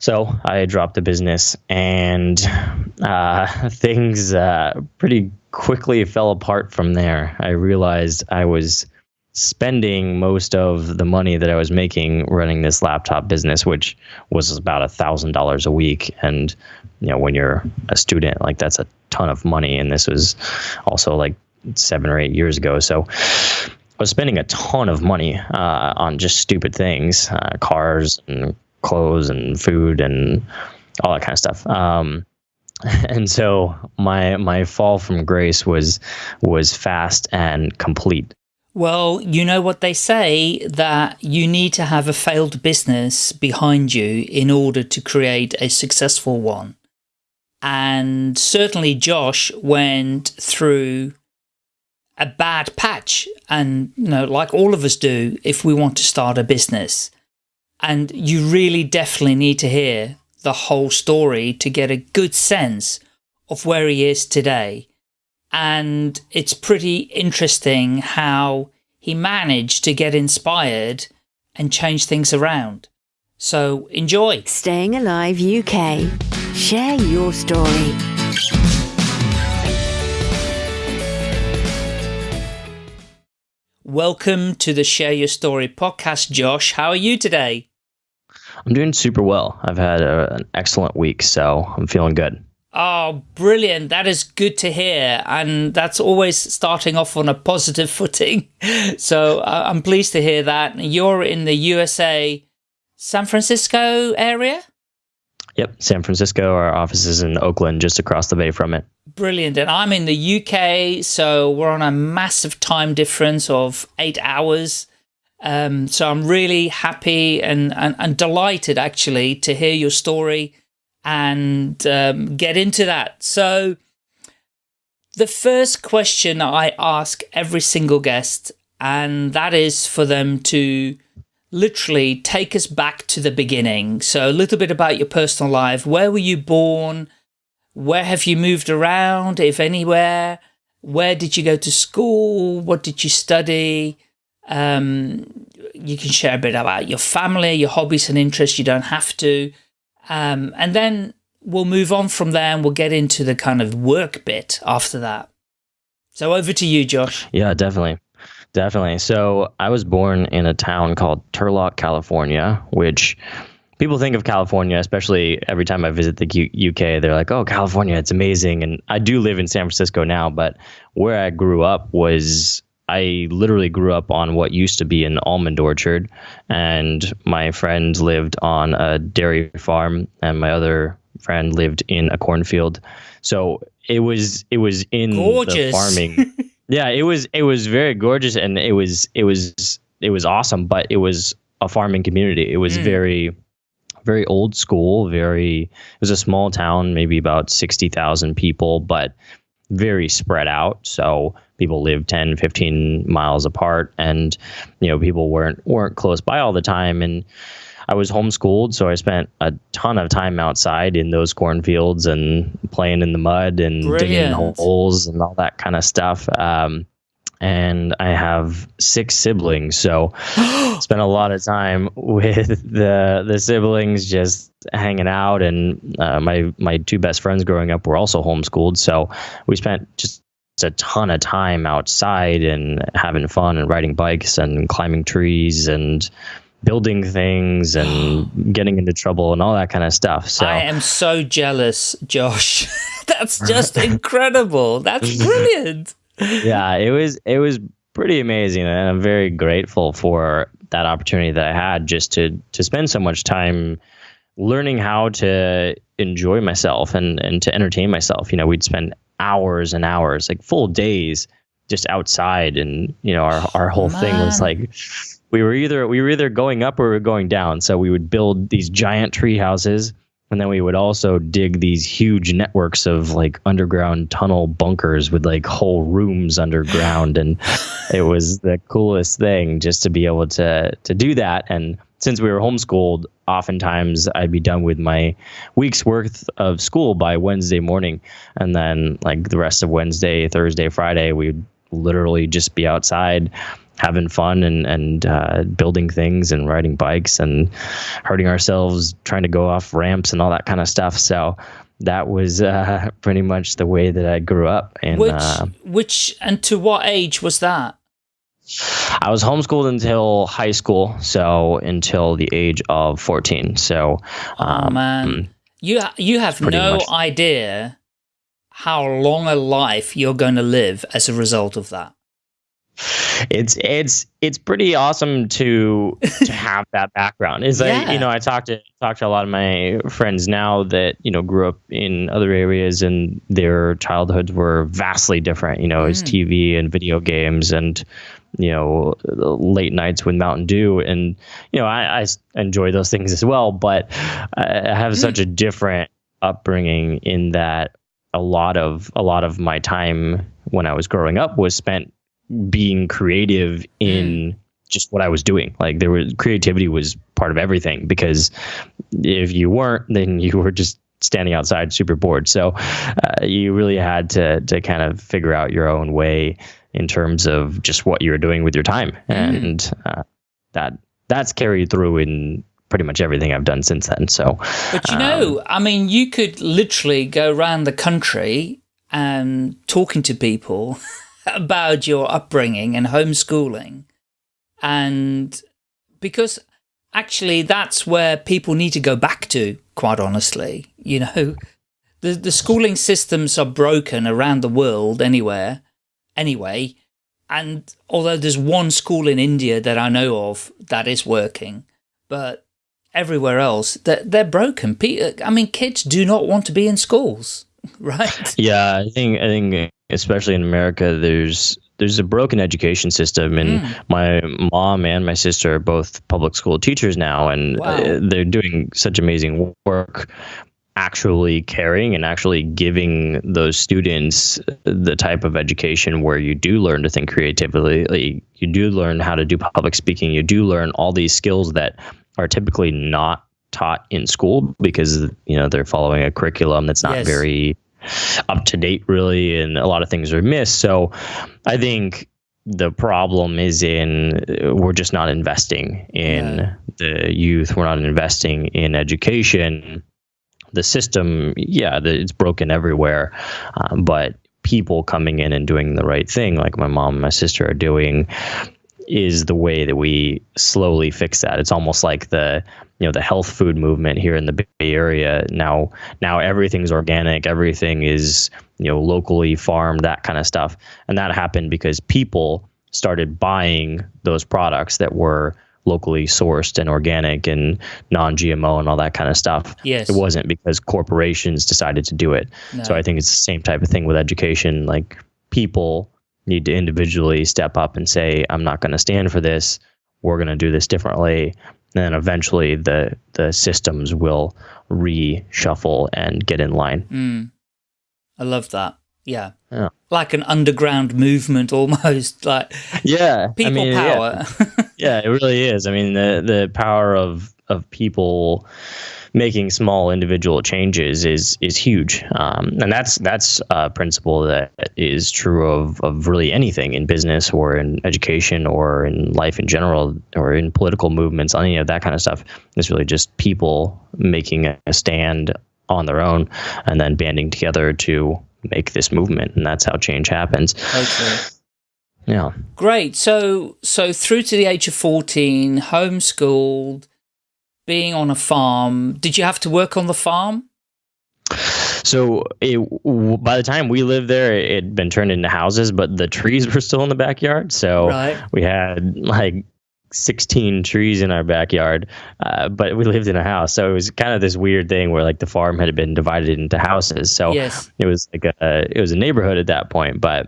So I dropped the business, and uh, things uh, pretty quickly fell apart from there. I realized I was spending most of the money that I was making running this laptop business, which was about a thousand dollars a week. And you know, when you're a student, like that's a ton of money. And this was also like seven or eight years ago. So I was spending a ton of money uh, on just stupid things, uh, cars and clothes and food and all that kind of stuff. Um, and so my my fall from grace was was fast and complete. Well, you know what they say that you need to have a failed business behind you in order to create a successful one. And certainly Josh went through a bad patch and you know like all of us do if we want to start a business and you really definitely need to hear the whole story to get a good sense of where he is today. And it's pretty interesting how he managed to get inspired and change things around. So enjoy. Staying Alive UK. Share your story. Welcome to the Share Your Story podcast, Josh. How are you today? I'm doing super well. I've had a, an excellent week, so I'm feeling good. Oh, brilliant. That is good to hear. And that's always starting off on a positive footing. So uh, I'm pleased to hear that. You're in the USA, San Francisco area? Yep, San Francisco. Our office is in Oakland, just across the bay from it. Brilliant. And I'm in the UK, so we're on a massive time difference of eight hours. Um, so I'm really happy and, and, and, delighted actually to hear your story and um, get into that. So the first question I ask every single guest, and that is for them to literally take us back to the beginning. So a little bit about your personal life. Where were you born? Where have you moved around, if anywhere? Where did you go to school? What did you study? Um, you can share a bit about your family, your hobbies and interests. You don't have to. Um, and then we'll move on from there and we'll get into the kind of work bit after that. So over to you, Josh. Yeah, definitely. Definitely. So I was born in a town called Turlock, California, which people think of California, especially every time I visit the UK, they're like, oh, California, it's amazing. And I do live in San Francisco now, but where I grew up was I literally grew up on what used to be an almond orchard, and my friend lived on a dairy farm, and my other friend lived in a cornfield. So it was it was in gorgeous. the farming. yeah, it was it was very gorgeous, and it was it was it was awesome. But it was a farming community. It was mm. very very old school. Very it was a small town, maybe about sixty thousand people, but very spread out. So people lived 10, 15 miles apart and, you know, people weren't, weren't close by all the time. And I was homeschooled. So I spent a ton of time outside in those cornfields and playing in the mud and Brilliant. digging holes and all that kind of stuff. Um, and I have six siblings, so spent a lot of time with the the siblings just hanging out. And uh, my my two best friends growing up were also homeschooled, so we spent just a ton of time outside and having fun and riding bikes and climbing trees and building things and getting into trouble and all that kind of stuff. So I am so jealous, Josh. That's just incredible. That's brilliant yeah, it was it was pretty amazing, and I'm very grateful for that opportunity that I had just to to spend so much time learning how to enjoy myself and and to entertain myself. You know, we'd spend hours and hours, like full days, just outside, and you know, our our whole thing was like we were either we were either going up or we were going down. So we would build these giant tree houses and then we would also dig these huge networks of like underground tunnel bunkers with like whole rooms underground. And it was the coolest thing just to be able to to do that. And since we were homeschooled oftentimes i'd be done with my week's worth of school by wednesday morning. And then like the rest of wednesday thursday friday we'd literally just be outside having fun and and uh, building things and riding bikes and hurting ourselves trying to go off ramps and all that kind of stuff. So that was uh, pretty much the way that I grew up. And which, uh, which, and to what age was that? I was homeschooled until high school, so until the age of fourteen. So, um, oh man, you you have no much. idea how long a life you're going to live as a result of that it's it's it's pretty awesome to to have that background. Is yeah. like you know I talked to talk to a lot of my friends now that you know grew up in other areas and their childhoods were vastly different. You know, mm. it's TV and video games and you know late nights with Mountain Dew and you know I, I enjoy those things as well, but I have mm. such a different upbringing in that a lot of a lot of my time when I was growing up was spent being creative in mm. just what I was doing. Like there was creativity was part of everything because if you weren't, then you were just standing outside super bored. So uh, you really had to to kind of figure out your own way in terms of just what you were doing with your time, mm. and uh, that that's carried through in pretty much everything I've done since then. So, but you um, know, I mean, you could literally go around the country and talking to people about your upbringing and homeschooling. And because actually that's where people need to go back to, quite honestly. You know, the, the schooling systems are broken around the world anywhere, anyway. And although there's one school in India that I know of that is working, but everywhere else, they're, they're broken. I mean, kids do not want to be in schools, right? Yeah, I think, I think especially in America, there's there's a broken education system, and mm. my mom and my sister are both public school teachers now, and wow. Uh, they're doing such amazing work actually caring and actually giving those students the type of education where you do learn to think creatively you do learn how to do public speaking you do learn all these skills that are typically not taught in school because you know they're following a curriculum that's not yes. very up to date really and a lot of things are missed. So i think the problem is in we're just not investing in yeah. the youth. We're not investing in education. The system yeah the, it's broken everywhere um, but people coming in and doing the right thing like my mom and my sister are doing is the way that we slowly fix that. It's almost like the you know the health food movement here in the Bay Area. Now now everything's organic, everything is you know locally farmed, that kind of stuff, and that happened because people started buying those products that were locally sourced and organic and non-GMO and all that kind of stuff. Yes. It wasn't because corporations decided to do it. No. So I think it's the same type of thing with education. Like people need to individually step up and say, I'm not going to stand for this. We're going to do this differently. And then eventually the, the systems will reshuffle and get in line. Mm. I love that. Yeah. yeah. Like an underground movement almost like yeah people I mean, power. Yeah. yeah, it really is. I mean the the power of of people making small individual changes is is huge, um, and that's that's a principle that is true of of really anything in business or in education or in life in general or in political movements, any of that kind of stuff. It's really just people making a stand on their own and then banding together to make this movement, and that's how change happens. Okay. Yeah. Great. So so through to the age of 14, homeschooled, being on a farm, did you have to work on the farm? So it, by the time we lived there, it had been turned into houses, but the trees were still in the backyard. So right. we had like 16 trees in our backyard, uh, but we lived in a house. So it was kind of this weird thing where like the farm had been divided into houses. So yes. it was like a, it was a neighborhood at that point, but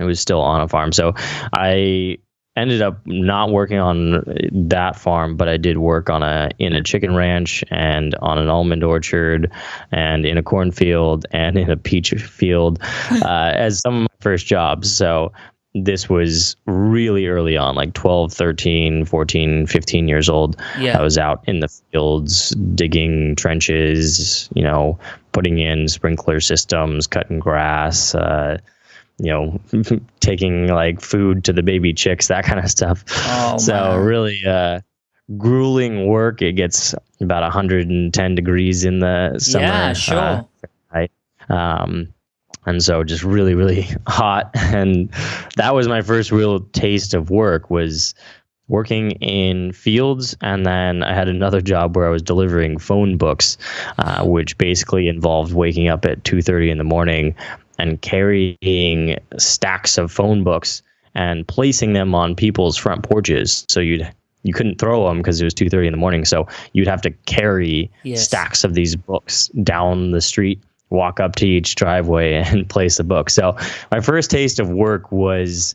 it was still on a farm. So I ended up not working on that farm, but I did work on a in a chicken ranch and on an almond orchard and in a cornfield and in a peach field uh, as some of my first jobs. So this was really early on, like 12, 13, 14, 15 years old. Yeah. I was out in the fields digging trenches, you know, putting in sprinkler systems, cutting grass, uh, you know, taking like food to the baby chicks, that kind of stuff. Oh, so man. really, uh, grueling work. It gets about 110 degrees in the summer. yeah, sure. uh, right? Um, and so just really, really hot. And that was my first real taste of work was working in fields. And then I had another job where I was delivering phone books, uh, which basically involved waking up at 2.30 in the morning and carrying stacks of phone books and placing them on people's front porches. So you'd you couldn't throw them because it was 2.30 in the morning so you'd have to carry Yes. stacks of these books down the street walk up to each driveway and place the book so my first taste of work was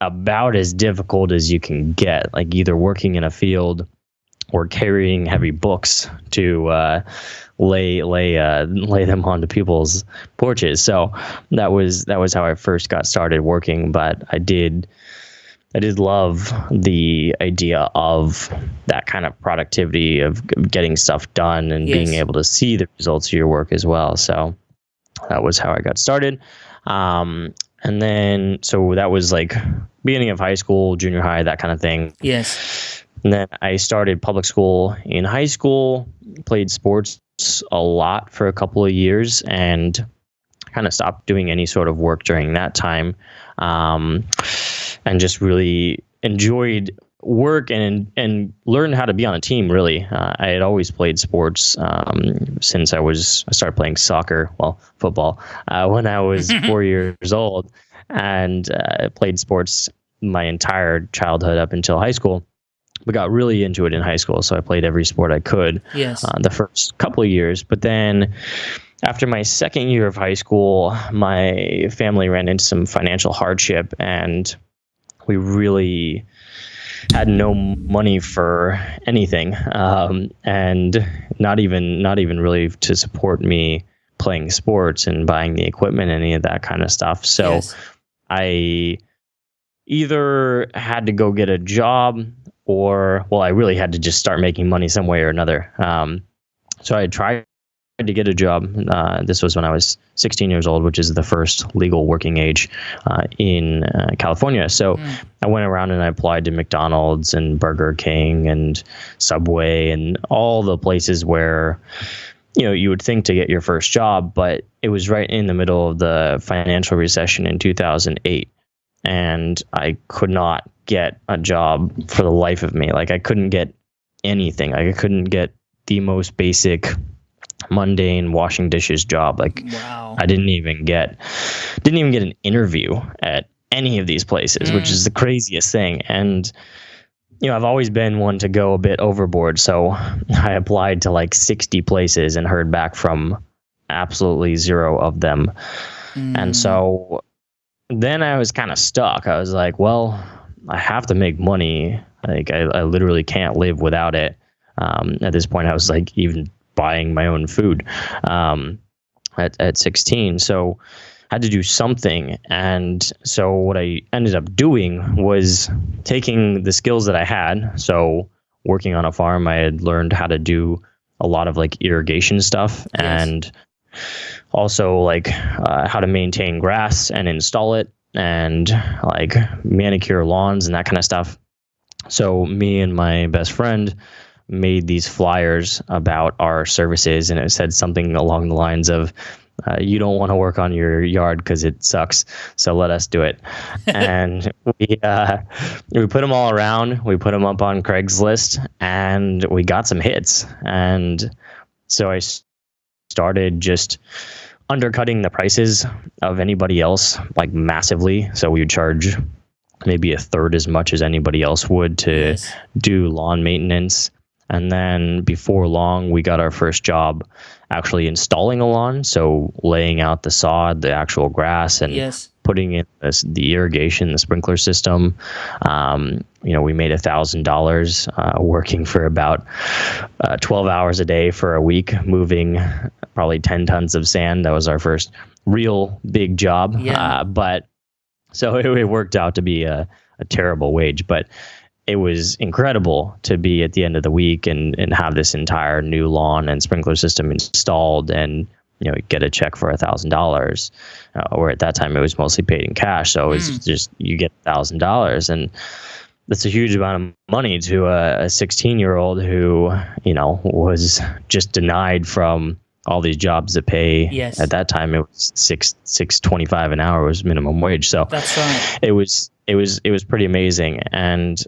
about as difficult as you can get like either working in a field or carrying heavy books to uh, lay lay uh, lay them onto people's porches so that was that was how I first got started working but I did I did love the idea of that kind of productivity of getting stuff done and being able to see the results of your work as well. So that was how I got started. Um, and then, so that was like beginning of high school, junior high, that kind of thing. Yes. And then I started public school in high school, played sports a lot for a couple of years, and kind of stopped doing any sort of work during that time. Um, and just really enjoyed work and and learned how to be on a team. Really, uh, I had always played sports um, since I was I started playing soccer, well, football, uh, when I was four years old, and uh, played sports my entire childhood up until high school. But got really into it in high school, so I played every sport I could Yes. uh, the first couple of years. But then after my second year of high school, my family ran into some financial hardship and we really had no money for anything um, and not even not even really to support me playing sports and buying the equipment any of that kind of stuff so yes. I either had to go get a job or, well, I really had to just start making money some way or another. Um, so I tried to get a job. Uh, this was when I was 16 years old, which is the first legal working age uh, in uh, California. So Mm. I went around and I applied to McDonald's and Burger King and Subway and all the places where you know you would think to get your first job, but it was right in the middle of the financial recession in 2008, and I could not get a job for the life of me. Like I couldn't get anything. Like I couldn't get the most basic mundane washing dishes job like Wow. I didn't even get didn't even get an interview at any of these places, which Mm. is the craziest thing. And you know, I've always been one to go a bit overboard, so I applied to like 60 places and heard back from absolutely zero of them. Mm. And so then I was kind of stuck. I was like, well, I have to make money. Like I, I literally can't live without it. Um, at this point, I was like even buying my own food um, at at 16. So I had to do something. And so what I ended up doing was taking the skills that I had. So working on a farm, I had learned how to do a lot of like irrigation stuff Yes. and also like uh, how to maintain grass and install it and like manicure lawns and that kind of stuff. So me and my best friend made these flyers about our services and it said something along the lines of uh, you don't want to work on your yard because it sucks so let us do it and we uh, we put them all around we put them up on craigslist and we got some hits and so i started just undercutting the prices of anybody else like massively so we would charge maybe a third as much as anybody else would to Yes. do lawn maintenance. And then before long, we got our first job actually installing a lawn. So laying out the sod, the actual grass, and Yes. Putting in this, the irrigation, the sprinkler system. Um, you know, we made a thousand dollars uh, working for about uh, 12 hours a day for a week, moving probably 10 tons of sand. That was our first real big job. Yeah. Uh, but so it, it worked out to be a, a terrible wage, but it was incredible to be at the end of the week and, and have this entire new lawn and sprinkler system installed and you know get a check for a thousand dollars, uh, or at that time it was mostly paid in cash. So it was mm. just you get a thousand dollars and that's a huge amount of money to a 16 year old who you know was just denied from all these jobs that pay yes. at that time it was six six twenty five an hour was minimum wage so that's right it was it was it was pretty amazing and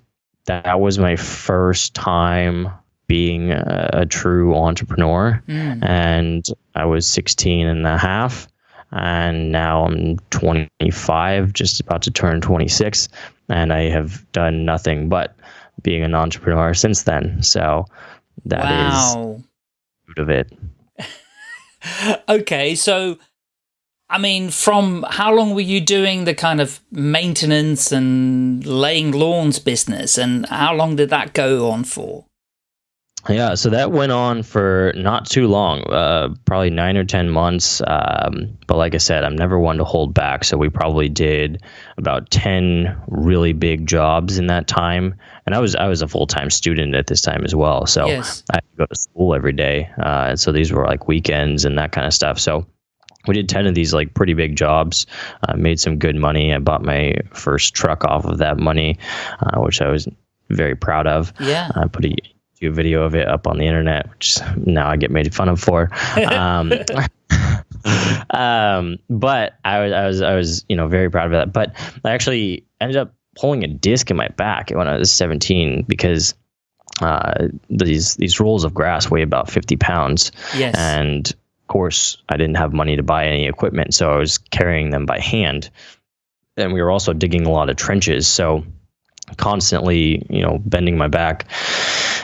that was my first time being a, a true entrepreneur mm. and i was 16 and a half and now i'm 25 just about to turn 26 and I have done nothing but being an entrepreneur since then. So that wow. is of it. okay, so I mean, from how long were you doing the kind of maintenance and laying lawns business, and how long did that go on for? Yeah, so that went on for not too long, uh, probably nine or 10 months. Um, but like I said, I'm never one to hold back. So we probably did about 10 really big jobs in that time. And I was I was a full time student at this time as well. So yes. I had to go to school every day. Uh, and so these were like weekends and that kind of stuff. So we did 10 of these like pretty big jobs uh, made some good money i bought my first truck off of that money uh, which i was very proud of yeah i put a a video of it up on the internet, which now I get made fun of for. Um, um, but I was, I was, I was, you know, very proud of that. But I actually ended up pulling a disc in my back when I was 17 because uh, these these rolls of grass weigh about 50 pounds. Yes. And of course, I didn't have money to buy any equipment, so I was carrying them by hand. And we were also digging a lot of trenches, so constantly, you know, bending my back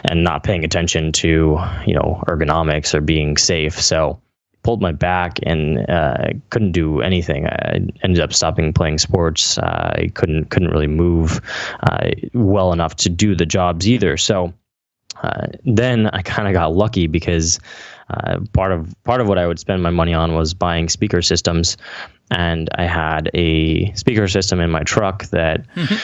and not paying attention to, you know, ergonomics or being safe. So pulled my back and uh, couldn't do anything. I ended up stopping playing sports. Uh, I couldn't couldn't really move uh, well enough to do the jobs either. So uh, then I kind of got lucky because uh, part of part of what I would spend my money on was buying speaker systems, and I had a speaker system in my truck that. Mm-hmm.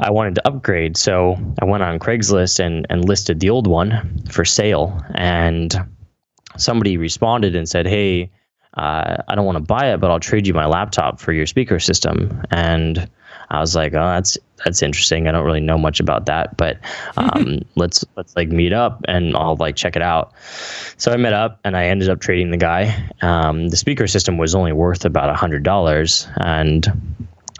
I wanted to upgrade. So I went on Craigslist and, and listed the old one for sale. And somebody responded and said, Hey, uh, I don't want to buy it, but I'll trade you my laptop for your speaker system. And I was like, oh, that's that's interesting. I don't really know much about that, but um, let's let's like meet up and I'll like check it out. So I met up and I ended up trading the guy. Um, the speaker system was only worth about a hundred dollars, and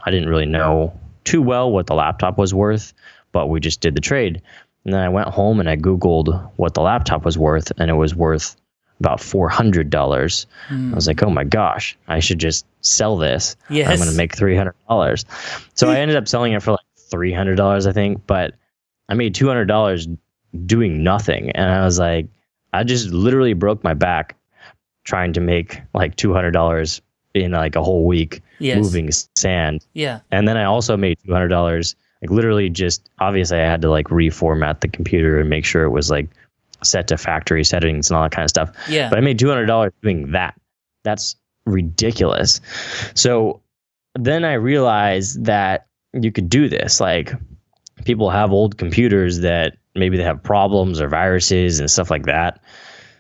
I didn't really know too well what the laptop was worth, but we just did the trade. And then I went home and I Googled what the laptop was worth, and it was worth about four hundred dollars. Mm. I was like, oh my gosh, I should just sell this. Yes. I'm gonna make three hundred dollars. So I ended up selling it for like three hundred dollars, I think, but I made two hundred dollars doing nothing. And I was like, I just literally broke my back trying to make like two hundred dollars in like a whole week yes. moving sand. Yeah. And then I also made two hundred dollars. Like literally, just obviously, I had to like reformat the computer and make sure it was like set to factory settings and all that kind of stuff. Yeah. But I made two hundred dollars doing that. That's ridiculous. So then I realized that you could do this. Like people have old computers that maybe they have problems or viruses and stuff like that.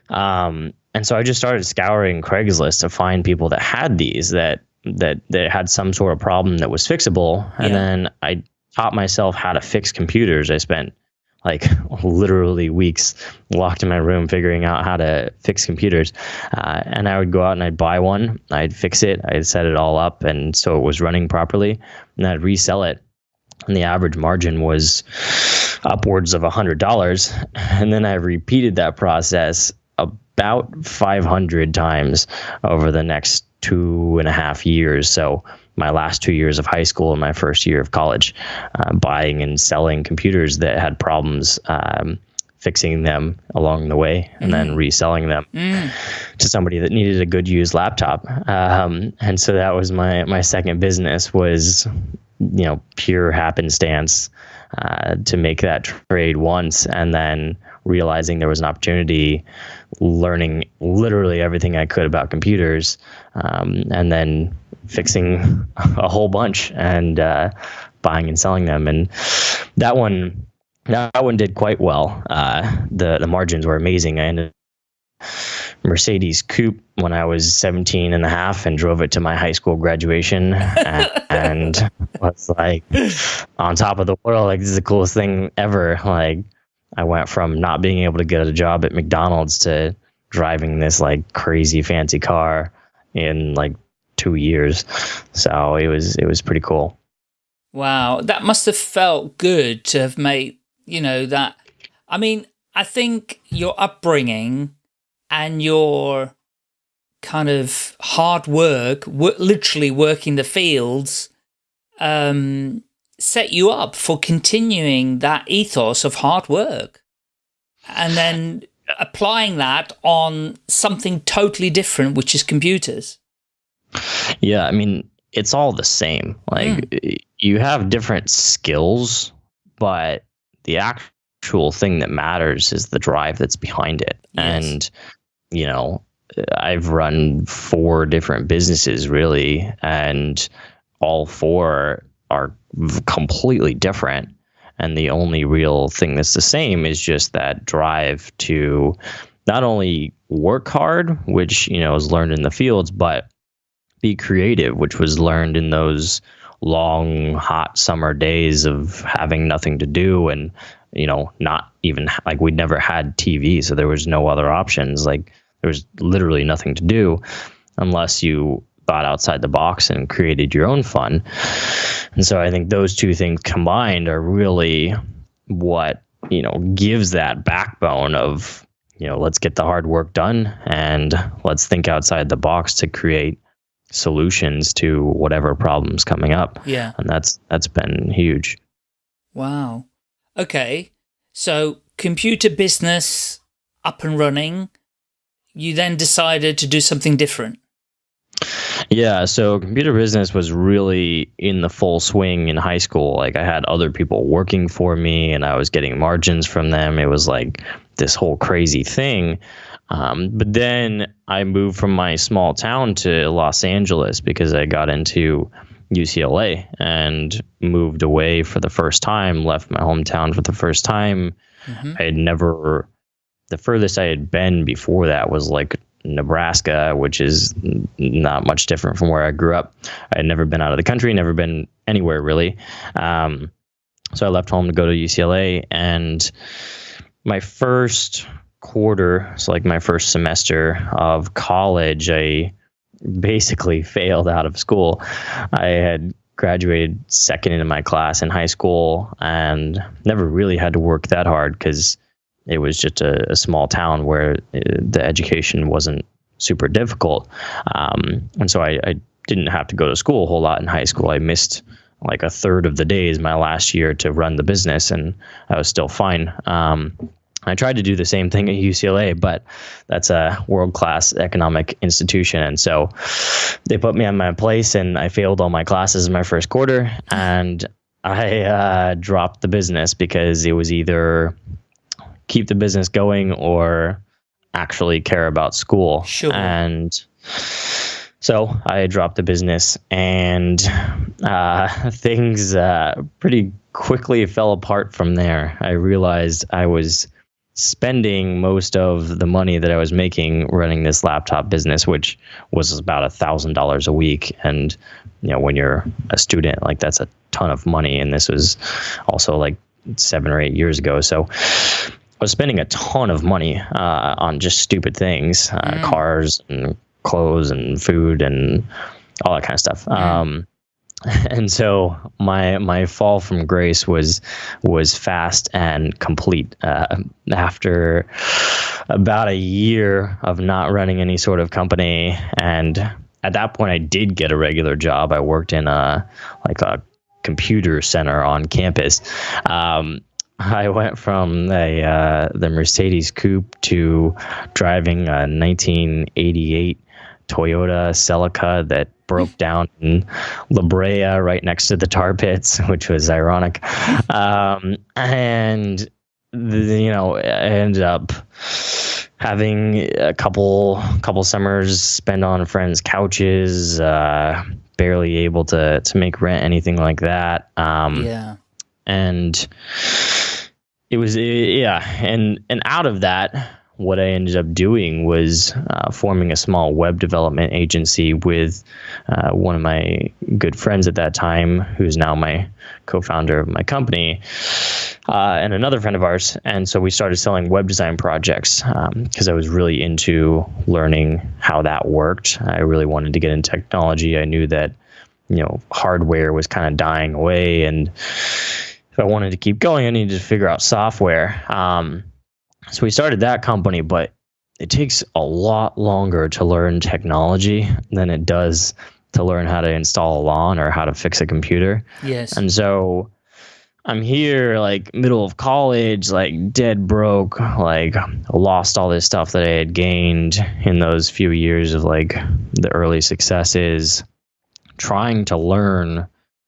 Um, and so I just started scouring Craigslist to find people that had these that that that had some sort of problem that was fixable. And yeah. then I taught myself how to fix computers. I spent like literally weeks locked in my room figuring out how to fix computers. Uh, and I would go out and I'd buy one, I'd fix it, I'd set it all up, and so it was running properly, and I'd resell it. And the average margin was upwards of a hundred dollars. And then I repeated that process about 500 times over the next two and a half years. So my last two years of high school and my first year of college, uh, buying and selling computers that had problems, um, fixing them along the way, and mm. then reselling them mm. to somebody that needed a good used laptop. Um, and so that was my my second business was, you know, pure happenstance uh, to make that trade once, and then realizing there was an opportunity, learning literally everything I could about computers, um, and then fixing a whole bunch and uh, buying and selling them. And that one, that one did quite well. Uh, the the margins were amazing. I ended Mercedes coupe when I was 17 and a half and drove it to my high school graduation and, and was like on top of the world. Like, this is the coolest thing ever. Like, I went from not being able to get a job at McDonald's to driving this like crazy fancy car in like two years. So it was, it was pretty cool. Wow. That must have felt good to have made, you know, that. I mean, I think your upbringing and your kind of hard work, literally working the fields, um, set you up for continuing that ethos of hard work and then applying that on something totally different, which is computers. Yeah, I mean, it's all the same. Like mm. you have different skills, but the actual thing that matters is the drive that's behind it. Yes. And you know, I've run four different businesses really, and all four are completely different. And the only real thing that's the same is just that drive to not only work hard, which, you know, is learned in the fields, but be creative, which was learned in those long, hot summer days of having nothing to do and, you know, not even like we'd never had TV. So there was no other options. Like there was literally nothing to do unless you thought outside the box and created your own fun. And so I think those two things combined are really what, you know, gives that backbone of, you know, let's get the hard work done and let's think outside the box to create solutions to whatever problems coming up. Yeah. And that's that's been huge. Wow. Okay. So computer business up and running, you then decided to do something different. Yeah, so computer business was really in the full swing in high school. Like I had other people working for me and I was getting margins from them. It was like this whole crazy thing. Um, but then I moved from my small town to Los Angeles because I got into UCLA and moved away for the first time, left my hometown for the first time. Mm-hmm. I had never, the furthest I had been before that was like Nebraska, which is not much different from where I grew up. I had never been out of the country, never been anywhere really. Um, so I left home to go to UCLA, and my first quarter, so like my first semester of college, I basically failed out of school. I had graduated second in my class in high school and never really had to work that hard because it was just a, a small town where uh, the education wasn't super difficult. Um, and so I, I, didn't have to go to school a whole lot in high school. I missed like a third of the days my last year to run the business, and I was still fine. Um, I tried to do the same thing at UCLA, but that's a world class economic institution. And so they put me on my place, and I failed all my classes in my first quarter. And I uh, dropped the business because it was either keep the business going or actually care about school. Sure. And so I dropped the business, and uh, things uh, pretty quickly fell apart from there. I realized I was spending most of the money that I was making running this laptop business, which was about a thousand dollars a week. And you know, when you're a student, like that's a ton of money. And this was also like seven or eight years ago. So I was spending a ton of money uh, on just stupid things, uh, mm. cars and clothes and food and all that kind of stuff. Mm. Um, and so my my fall from grace was was fast and complete uh, after about a year of not running any sort of company. And at that point I did get a regular job. I worked in a like a computer center on campus. Um, I went from a uh, the Mercedes Coupe to driving a 1988 Toyota Celica that broke down in La Brea right next to the tar pits, which was ironic. Um, and the, you know, I ended up having a couple couple summers spent on friends' couches, uh, barely able to to make rent, anything like that. Um, yeah, and it was yeah, and and out of that what I ended up doing was uh, forming a small web development agency with uh, one of my good friends at that time, who's now my co founder of my company, uh, and another friend of ours. And so we started selling web design projects because um, I was really into learning how that worked. I really wanted to get into technology. I knew that, you know, hardware was kind of dying away. And if I wanted to keep going, I needed to figure out software. Um, so we started that company, but it takes a lot longer to learn technology than it does to learn how to install a lawn or how to fix a computer. Yes. And so I'm here like middle of college, like dead broke, like lost all this stuff that I had gained in those few years of like the early successes, trying to learn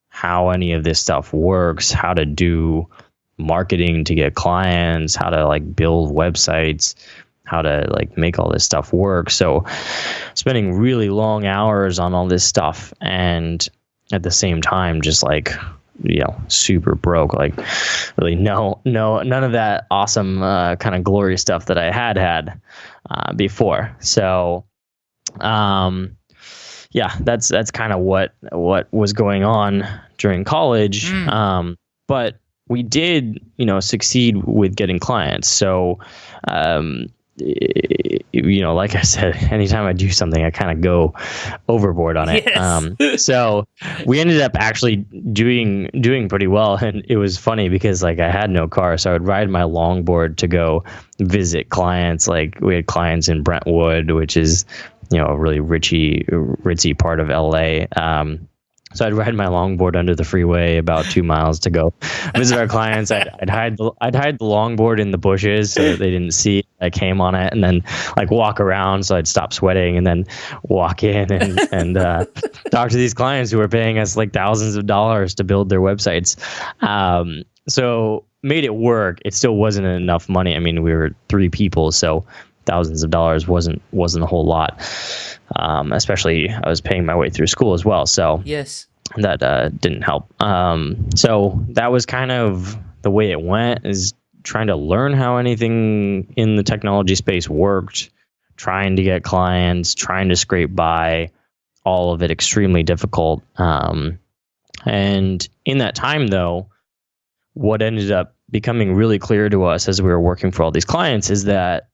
how any of this stuff works, how to do marketing to get clients, how to like build websites, how to like make all this stuff work. So spending really long hours on all this stuff and at the same time just like you know super broke like really no no none of that awesome uh, kind of glory stuff that i had had uh, before so um yeah that's that's kind of what what was going on during college mm. um but we did, you know, succeed with getting clients. So, um, you know, like I said, anytime I do something, I kind of go overboard on it. Yes. Um, so we ended up actually doing doing pretty well, and it was funny because like I had no car, so I would ride my longboard to go visit clients. Like we had clients in Brentwood, which is you know a really richy ritzy part of LA. Um, so I'd ride my longboard under the freeway about two miles to go visit our clients. I'd, I'd hide the I'd hide the longboard in the bushes so they didn't see I came on it, and then like walk around so I'd stop sweating, and then walk in and and uh, talk to these clients who were paying us like thousands of dollars to build their websites. Um, so made it work. It still wasn't enough money. I mean, we were three people, so thousands of dollars wasn't wasn't a whole lot. Um, especially I was paying my way through school as well, so yes, that uh, didn't help. Um, so that was kind of the way it went. Is trying to learn how anything in the technology space worked, trying to get clients, trying to scrape by, all of it extremely difficult. Um, and in that time, though, what ended up becoming really clear to us as we were working for all these clients is that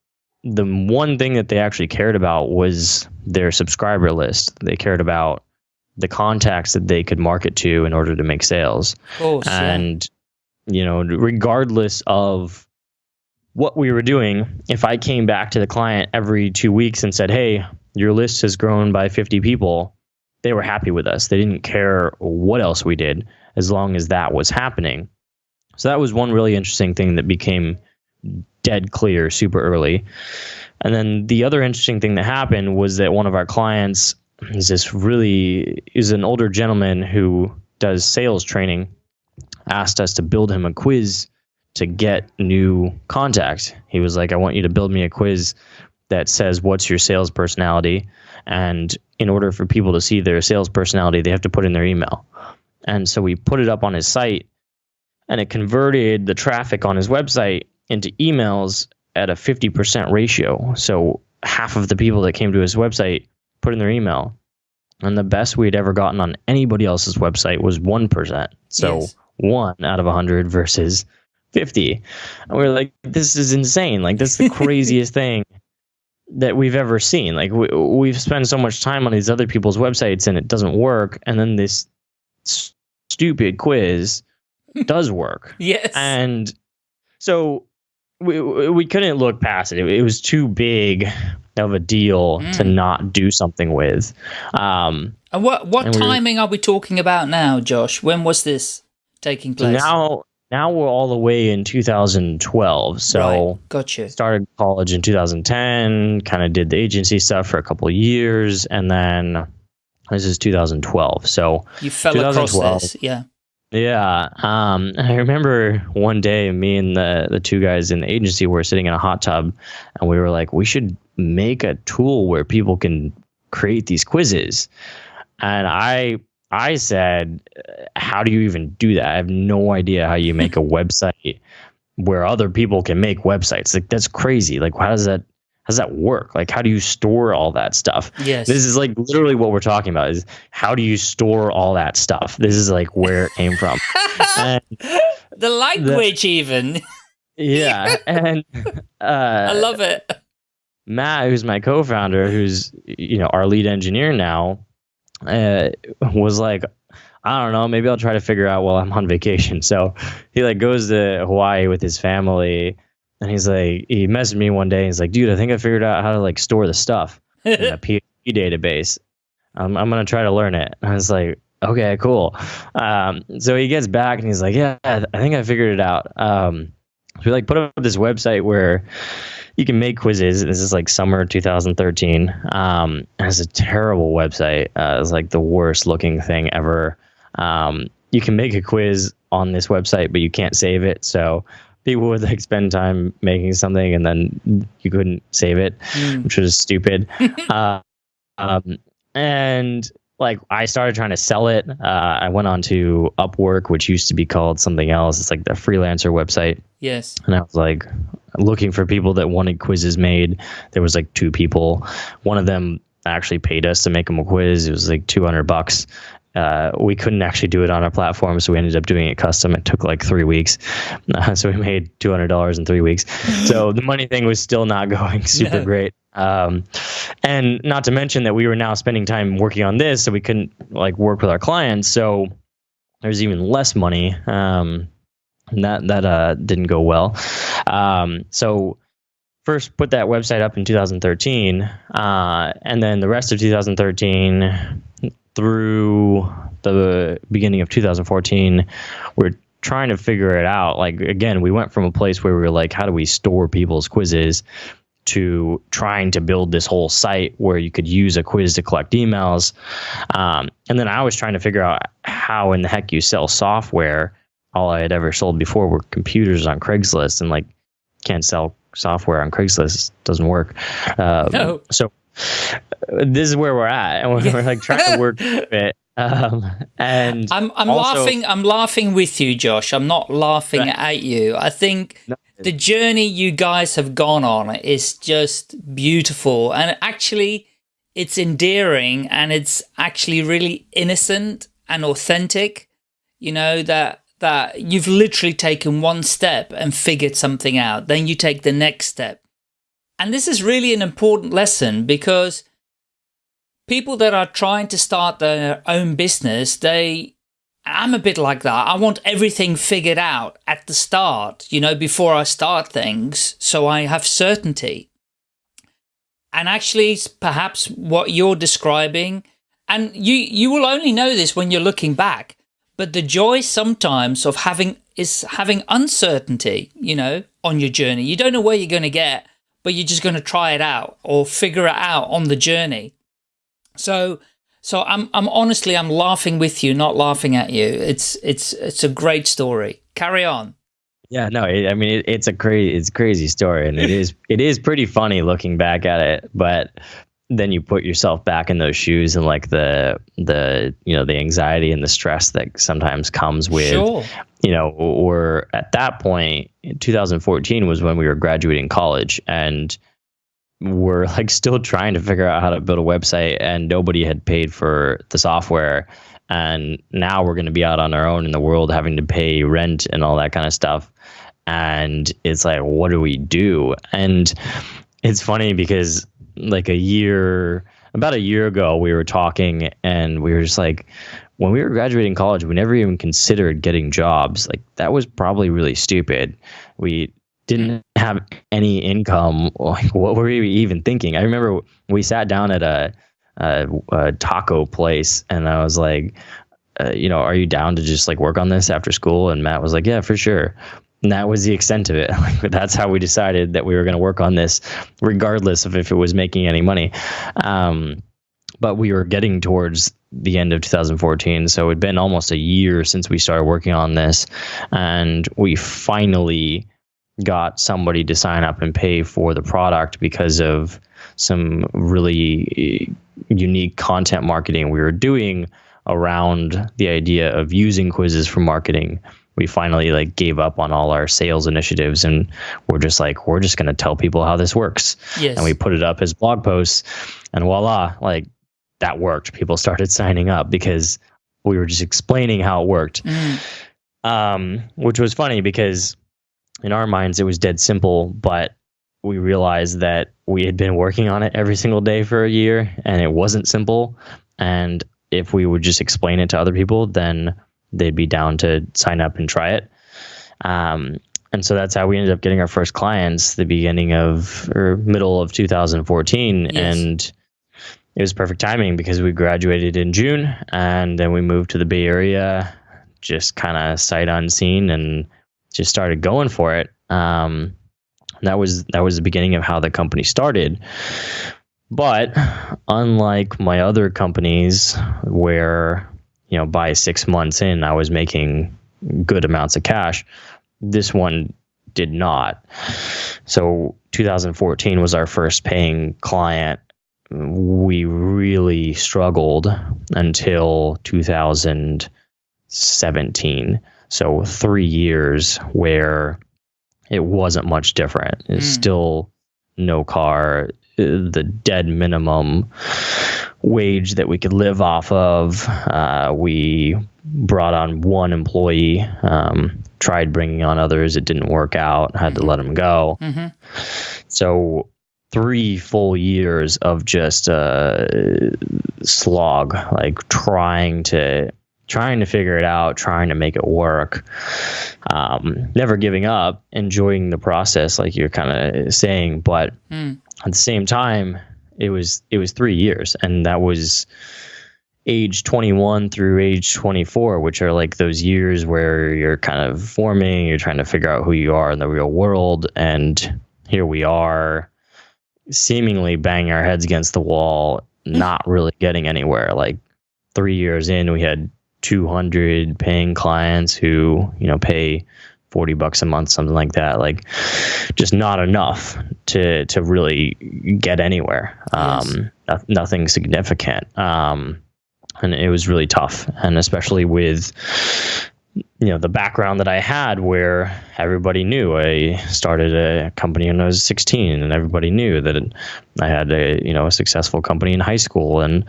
the one thing that they actually cared about was their subscriber list. They cared about the contacts that they could market to in order to make sales. Oh, and you know, regardless of what we were doing, if I came back to the client every 2 weeks and said, "Hey, your list has grown by 50 people," they were happy with us. They didn't care what else we did as long as that was happening. So that was one really interesting thing that became dead clear super early. And then the other interesting thing that happened was that one of our clients is this really is an older gentleman who does sales training asked us to build him a quiz to get new contacts. He was like, I want you to build me a quiz that says what's your sales personality. And in order for people to see their sales personality, they have to put in their email. And so we put it up on his site and it converted the traffic on his website into emails at a 50% ratio. So half of the people that came to his website put in their email. And the best we'd ever gotten on anybody else's website was 1%. So yes. one out of 100 versus 50. And we are like, this is insane. Like, this is the craziest thing that we've ever seen. Like, we, we've spent so much time on these other people's websites and it doesn't work. And then this stupid quiz does work. yes. And so we we couldn't look past it. It, was too big of a deal mm. to not do something with. Um, and what what and timing we are we talking about now, Josh? When was this taking place? Now now we're all the way in 2012. So right. gotcha. Started college in 2010. Kind of did the agency stuff for a couple of years, and then this is 2012. So you fell across this, yeah. Yeah. Um, I remember one day me and the, the two guys in the agency were sitting in a hot tub and we were like, we should make a tool where people can create these quizzes. And I I said, how do you even do that? I have no idea how you make a website where other people can make websites. Like that's crazy. Like how does that how does that work? Like how do you store all that stuff? Yes. This is like literally what we're talking about is how do you store all that stuff? This is like where it came from. the language even. yeah. And uh I love it. Matt, who's my co-founder, who's you know our lead engineer now, uh, was like, I don't know, maybe I'll try to figure out while I'm on vacation. So he like goes to Hawaii with his family, and he's like, he messaged me one day. He's like, dude, I think I figured out how to like store the stuff in a PHP database. Um, I'm gonna try to learn it. And I was like, okay, cool. Um, so he gets back and he's like, yeah, I think I figured it out. Um, so we like put up this website where you can make quizzes. This is like summer 2013. Um, it's a terrible website. Uh, it's like the worst looking thing ever. Um, you can make a quiz on this website, but you can't save it. So people would like spend time making something and then you couldn't save it, Mm. which was stupid. uh, um, and like I started trying to sell it. Uh, I went on to Upwork, which used to be called something else. It's like the freelancer website Yes. and I was like looking for people that wanted quizzes made. There was like two people. One of them actually paid us to make him a quiz. It was like 200 bucks. Uh, we couldn't actually do it on our platform, so we ended up doing it custom. It took like three weeks, uh, so we made two hundred dollars in three weeks. so the money thing was still not going super No. great. Um, and not to mention that we were now spending time working on this, so we couldn't like work with our clients. So there's even less money. Um, and that that uh, didn't go well. Um, so first put that website up in 2013, uh, and then the rest of 2013 through the beginning of 2014, we're trying to figure it out. Like again, we went from a place where we were like, how do we store people's quizzes? To trying to build this whole site where you could use a quiz to collect emails, um, and then I was trying to figure out how in the heck you sell software all I had ever sold before were computers on Craigslist, and like can't sell software on Craigslist. It doesn't work. Um, No. So uh, this is where we're at, and we're, we're like trying to work it. Um, and I'm I'm also- laughing I'm laughing with you, Josh. I'm not laughing Right. at you. I think No. the journey you guys have gone on is just beautiful and actually it's endearing and it's actually really innocent and authentic. You know that that you've literally taken one step and figured something out. Then you take the next step. And this is really an important lesson because people that are trying to start their own business, they I'm a bit like that. I want everything figured out at the start, you know, before I start things, so I have certainty. And actually, perhaps what you're describing, and you you will only know this when you're looking back, but the joy sometimes of having is having uncertainty, you know, on your journey. You don't know where you're going to get, but you're just going to try it out or figure it out on the journey. So so I'm I'm honestly I'm laughing with you, not laughing at you. It's it's it's a great story. Carry on. Yeah, no, it, I mean it, it's a crazy, it's a crazy story, and it is, it is pretty funny looking back at it. But then you put yourself back in those shoes, and like the, the, you know, the anxiety and the stress that sometimes comes with, Sure. you know, or at that 2014 was when we were graduating college, and we're like still trying to figure out how to build a website, and nobody had paid for the software. And now we're going to be out on our own in the world having to pay rent and all that kind of stuff. And it's like what do we do? And it's funny because like a year about a year ago we were talking and we were just like when we were graduating college we never even considered getting jobs. Like that was probably really stupid. We didn't have any income. Like what were we even thinking? I remember we sat down at a a, a taco place and i was like uh, you know are you down to just like work on this after school? And matt was like yeah for sure and that was the extent of it. That's how we decided that we were going to work on this regardless of if it was making any money. Um, but we were getting towards the end of 2014 so it'd been almost a year since we started working on this. And we finally got somebody to sign up and pay for the product because of some really eh, unique content marketing we were doing around the idea of using quizzes for marketing we finally like gave up on all our sales initiatives and we're just like we're just going to tell people how this works Yes. and we put it up as blog posts and voila like that worked people started signing up because we were just explaining how it worked Mm, um, which was funny because in our minds it was dead simple, but we realized that we had been working on it every single day for a year and it wasn't simple. And if we would just explain it to other people, then they'd be down to sign up and try it. Um, and so that's how we ended up getting our first clients the beginning of or middle of 2014 Yes. and it was perfect timing because we graduated in June and then we moved to the Bay Area just kind of sight unseen and just started going for it. Um, that was that was the beginning of how the company started. But unlike my other companies, where you know by six months in I was making good amounts of cash, this one did not. So 2014 was our first paying client. We really struggled until 2017. So three years where it wasn't much different. It's Mm. still no car, the dead minimum wage that we could live off of. Uh, we brought on one employee, um, tried bringing on others. It didn't work out. Had to let them go. hmm So three full years of just uh, slog, like trying to trying to figure it out, trying to make it work, um, never giving up, enjoying the process, like you're kind of saying, but Mm. At the same time, it was it was three years, and that was age 21 through age 24 which are like those years where you're kind of forming you're trying to figure out who you are in the real world and here we are seemingly banging our heads against the wall mm. not really getting anywhere. Like three years in we had 200 paying clients who you know pay 40 bucks a month something like that like just not enough to to really get anywhere. Yes. um no- nothing significant. Um and it was really tough. And especially with you know the background that I had where everybody knew. I started a company when I was 16 and everybody knew that I had a you know a successful company in high school and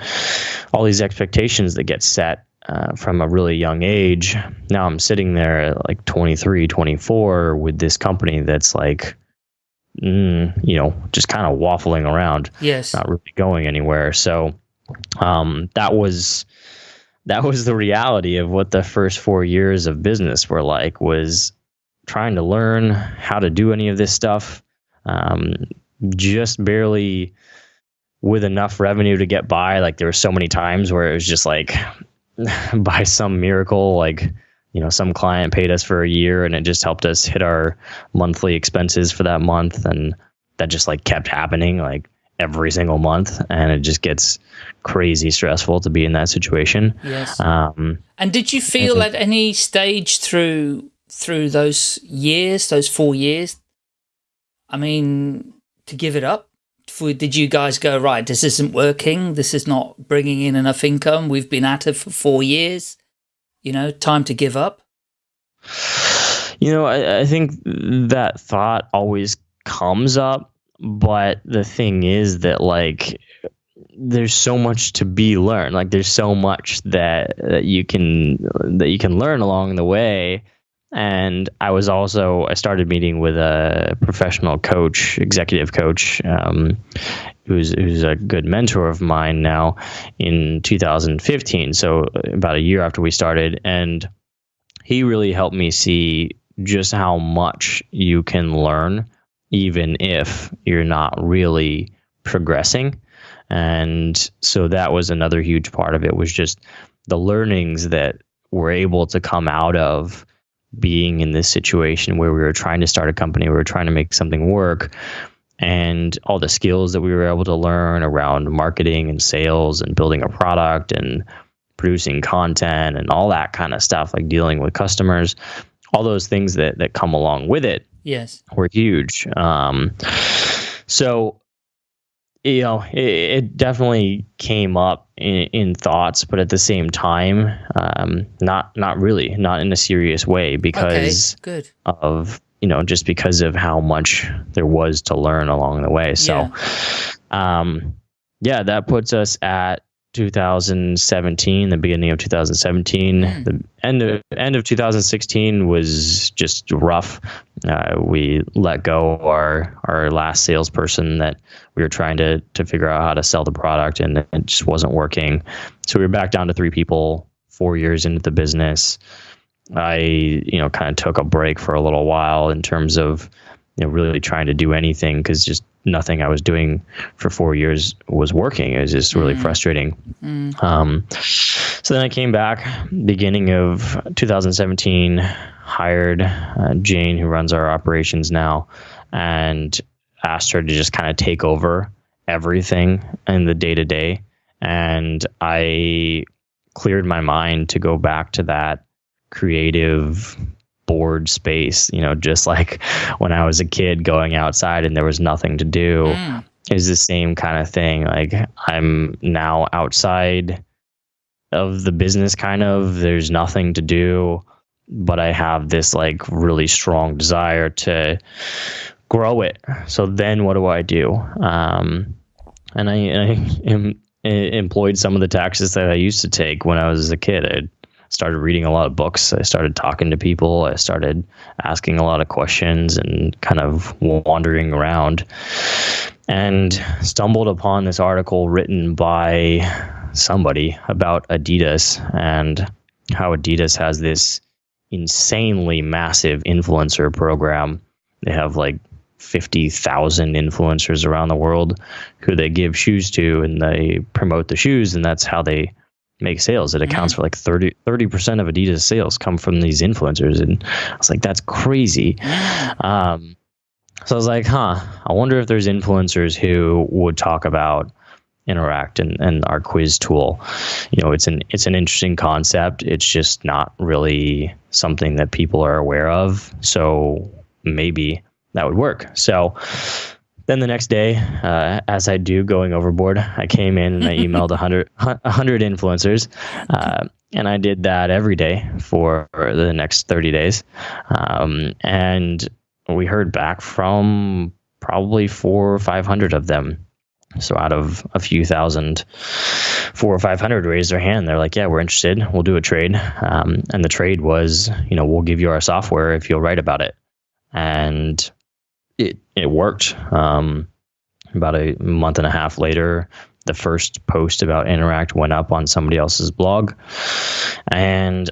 all these expectations that get set uh, from a really young age now I'm sitting there at like 23 24 with this company that's like mm, you know just kind of waffling around Yes. not really going anywhere. So um, that was that was the reality of what the first four years of business were like. Was trying to learn how to do any of this stuff, um, just barely with enough revenue to get by. Like there were so many times where it was just like by some miracle, like you know, some client paid us for a year and it just helped us hit our monthly expenses for that month, and that just like kept happening like every single month, and it just gets crazy stressful to be in that situation. Yes. Um, And did you feel at any stage through through those years, those four years, I mean, to give it up? For, did you guys go right? This isn't working. This is not bringing in enough income. We've been at it for four years. You know, time to give up. You know, I, I think that thought always comes up, but the thing is that like there's so much to be learned. Like there's so much that, that you can that you can learn along the way. And I was also I started meeting with a professional coach, executive coach, um, who's who's a good mentor of mine now in 2015. So about a year after we started, and he really helped me see just how much you can learn, even if you're not really progressing. And so that was another huge part of it was just the learnings that were able to come out of being in this situation where we were trying to start a company, we were trying to make something work, and all the skills that we were able to learn around marketing and sales and building a product and producing content and all that kind of stuff, like dealing with customers, all those things that that come along with it Yes. were huge. Um, so you know, it, it definitely came up in, in, thoughts, but at the same time, um, not not really, not in a serious way because okay, good. of you know just because of how much there was to learn along the way. So, yeah, um, yeah that puts us at 2017, the beginning of 2017. Mm. The end of end of 2016 was just rough. Uh, we let go our our last salesperson that we were trying to to figure out how to sell the product, and it just wasn't working. So we were back down to three people. Four years into the business, I you know kind of took a break for a little while in terms of you know really trying to do anything because just nothing I was doing for four years was working. It was just really mm. frustrating. Mm. Um, so then I came back beginning of 2017, hired uh, Jane, who runs our operations now, and asked her to just kind of take over everything in the day to day. And I cleared my mind to go back to that creative bored space, you know, just like when I was a kid going outside and there was nothing to do. Mm. Is the same kind of thing. Like I'm now outside of the business kind of there's nothing to do, but I have this like really strong desire to grow it. So then what do I do? Um, and I, I am, employed some of the taxes that I used to take when I was a kid. I'd started reading a lot of books. I started talking to people. I started asking a lot of questions and kind of wandering around and stumbled upon this article written by somebody about Adidas and how Adidas has this insanely massive influencer program. They have like 50,000 influencers around the world who they give shoes to and they promote the shoes and that's how they make sales. It accounts mm. for like 30 percent of Adidas sales come from these influencers, and I was like, that's crazy. Um, so I was like, huh, I wonder if there's influencers who would talk about interact and, and our quiz tool you know it's an it's an interesting concept it's just not really something that people are aware of so maybe that would work so then the next day, uh, as I do going overboard, I came in and I emailed 100, 100 influencers. Uh, and I did that every day for the next 30 days. Um, and we heard back from probably four or 500 of them. So out of a few thousand, four or 500 raised their hand. They're like, yeah, we're interested. We'll do a trade. Um, and the trade was, you know, we'll give you our software if you'll write about it. And it it worked. Um, about a month and a half later, the first post about Interact went up on somebody else's blog, and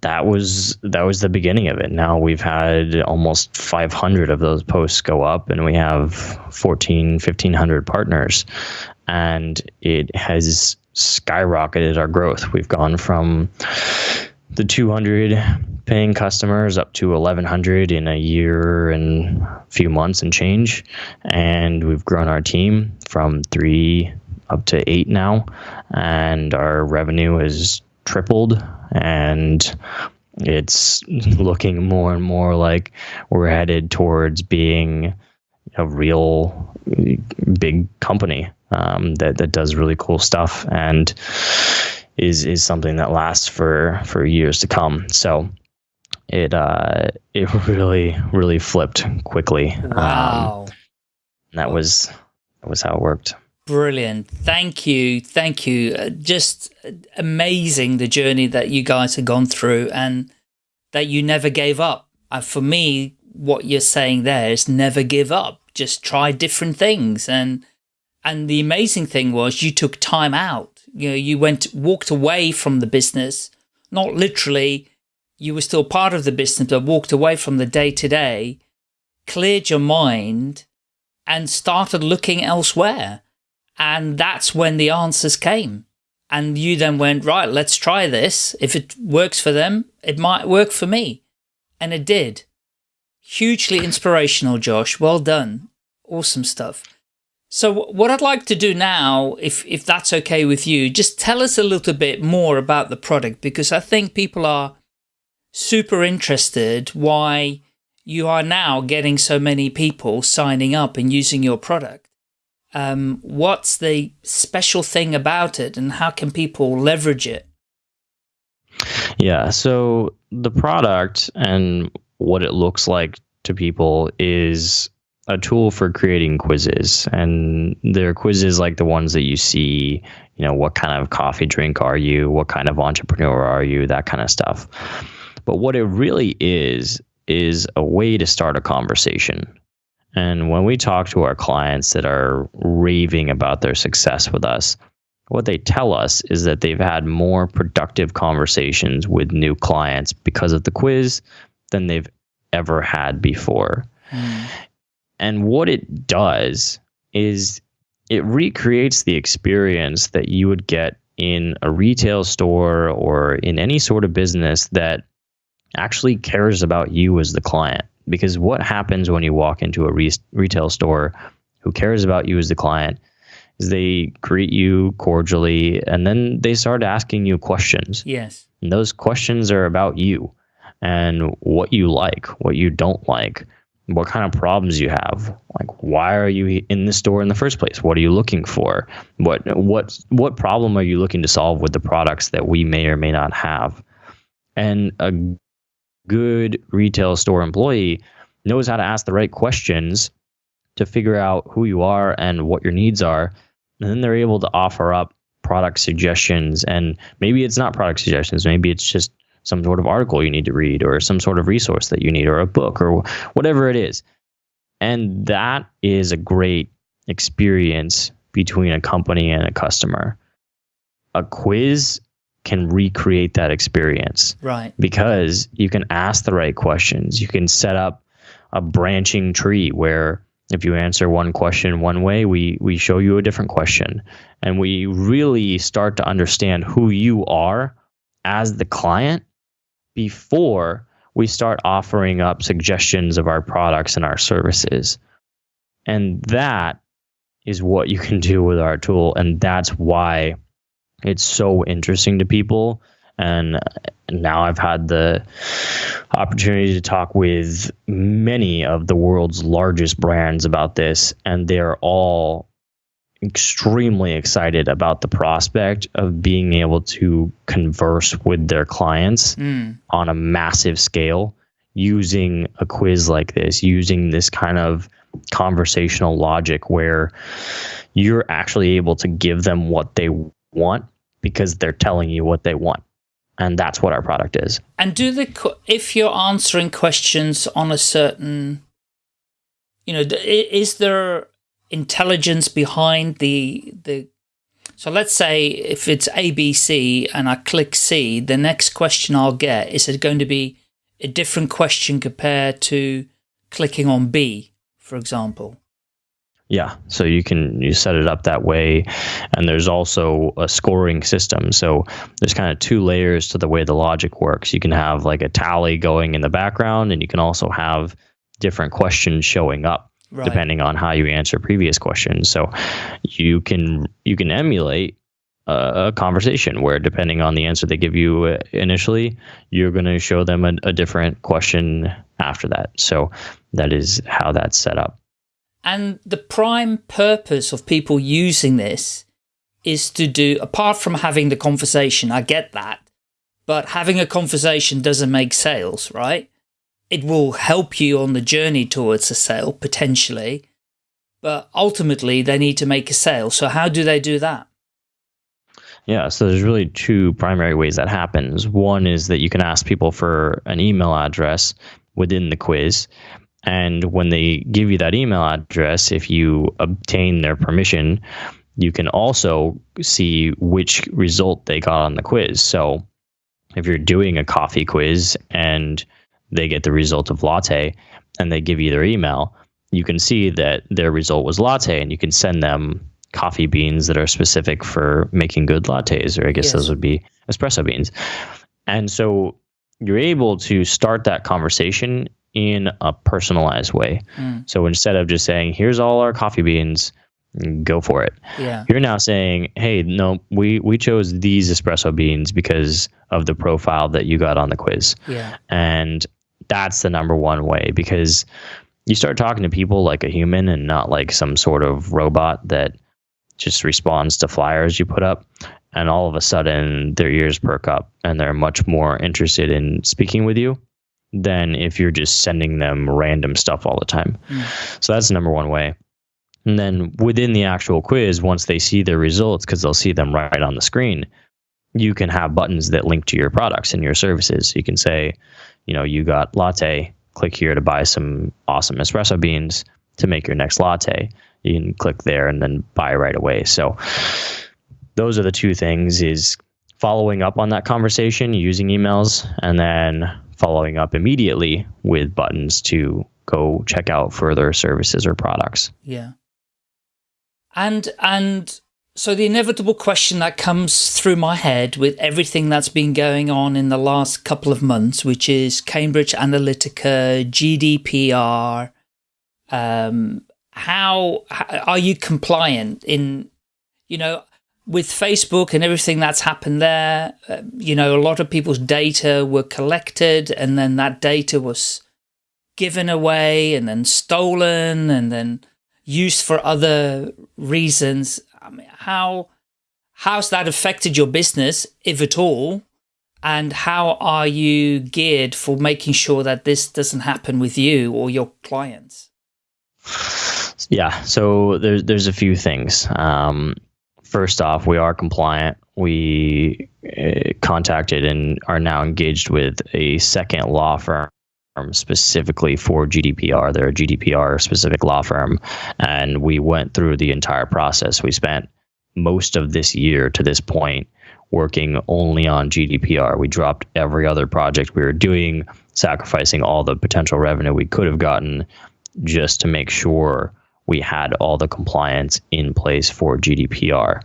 that was that was the beginning of it. Now we've had almost 500 of those posts go up, and we have 14, 1500 partners, and it has skyrocketed our growth. We've gone from the 200 paying customers up to 1100 in a year and a few months and change. And we've grown our team from 3 up to 8 now. And our revenue has tripled. And it's looking more and more like we're headed towards being a real big company um, that that does really cool stuff. And is is something that lasts for for years to come. So it uh it really really flipped quickly. Um, wow. Um, that was that was how it worked. Brilliant. Thank you. Thank you. Uh, just amazing the journey that you guys have gone through and that you never gave up. Uh, for me, what you're saying there is never give up. Just try different things. And, and the amazing thing was you took time out. You know, you went, walked away from the business, not literally, you were still part of the business, but walked away from the day to day, cleared your mind and started looking elsewhere. And that's when the answers came. And you then went, right, let's try this. If it works for them, it might work for me. And it did. Hugely inspirational, Josh. Well done. Awesome stuff. So what I'd like to do now, if, if that's okay with you, just tell us a little bit more about the product because I think people are super interested why you are now getting so many people signing up and using your product. Um, what's the special thing about it and how can people leverage it? Yeah, so the product and what it looks like to people is a tool for creating quizzes and they're quizzes like the ones that you see you know what kind of coffee drink are you what kind of entrepreneur are you that kind of stuff but what it really is is a way to start a conversation and when we talk to our clients that are raving about their success with us what they tell us is that they've had more productive conversations with new clients because of the quiz than they've ever had before. Mm. And what it does is it recreates the experience that you would get in a retail store or in any sort of business that actually cares about you as the client. Because what happens when you walk into a re- retail store who cares about you as the client is they greet you cordially and then they start asking you questions. Yes. And those questions are about you and what you like, what you don't like what kind of problems you have. Like why are you in the store in the first place? What are you looking for? What what what problem are you looking to solve with the products that we may or may not have? And a good retail store employee knows how to ask the right questions to figure out who you are and what your needs are. And then they're able to offer up product suggestions. And maybe it's not product suggestions. Maybe it's just some sort of article you need to read or some sort of resource that you need or a book or whatever it is. And that is a great experience between a company and a customer. A quiz can recreate that experience. Right. Because you can ask the right questions. You can set up a branching tree where if you answer one question one way, we we show you a different question. And we really start to understand who you are as the client before we start offering up suggestions of our products and our services. And that is what you can do with our tool. And that's why it's so interesting to people. And now I've had the opportunity to talk with many of the world's largest brands about this, and they're all extremely excited about the prospect of being able to converse with their clients mm. on a massive scale using a quiz like this, using this kind of conversational logic where you're actually able to give them what they want because they're telling you what they want. And that's what our product is. And do the if you're answering questions on a certain you know is there intelligence behind the the so let's say if it's ABC and I click C, the next question I'll get is it going to be a different question compared to clicking on B, for example. Yeah, so you can you set it up that way, and there's also a scoring system. So there's kind of two layers to the way the logic works. You can have like a tally going in the background, and you can also have different questions showing up right. depending on how you answer previous questions. So you can you can emulate a, a conversation where depending on the answer they give you uh, initially, you're going to show them a, a different question after that. So that is how that's set up. And the prime purpose of people using this is to do, apart from having the conversation, I get that, but having a conversation doesn't make sales, right? It will help you on the journey towards a sale, potentially. But ultimately, they need to make a sale. So how do they do that? Yeah, so there's really two primary ways that happens. One is that you can ask people for an email address within the quiz. And when they give you that email address, if you obtain their permission, you can also see which result they got on the quiz. So if you're doing a coffee quiz and they get the result of latte and they give you their email, you can see that their result was latte and you can send them coffee beans that are specific for making good lattes, or I guess yes. those would be espresso beans. And so you're able to start that conversation in a personalized way. Mm. So instead of just saying, here's all our coffee beans, go for it. Yeah. You're now saying, hey, no, we, we chose these espresso beans because of the profile that you got on the quiz. Yeah. And that's the number one way because you start talking to people like a human and not like some sort of robot that just responds to flyers you put up. And all of a sudden, their ears perk up and they're much more interested in speaking with you than if you're just sending them random stuff all the time. Mm. So that's the number one way. And then within the actual quiz, once they see their results, because they'll see them right on the screen, you can have buttons that link to your products and your services. You can say, you know, you got latte, click here to buy some awesome espresso beans to make your next latte. You can click there and then buy right away. So those are the two things is following up on that conversation using emails and then following up immediately with buttons to go check out further services or products. Yeah. And and so the inevitable question that comes through my head with everything that's been going on in the last couple of months, which is Cambridge Analytica, GDPR, um, how, how are you compliant in, you know, with Facebook and everything that's happened there, uh, you know, a lot of people's data were collected and then that data was given away and then stolen and then used for other reasons. I mean, how how's that affected your business, if at all? And how are you geared for making sure that this doesn't happen with you or your clients? Yeah, so there's there's a few things. Um, first off, we are compliant. We uh, contacted and are now engaged with a second law firm specifically for GDPR. They're a GDPR specific law firm. And we went through the entire process. We spent most of this year to this point working only on GDPR. We dropped every other project we were doing, sacrificing all the potential revenue we could have gotten just to make sure we had all the compliance in place for GDPR.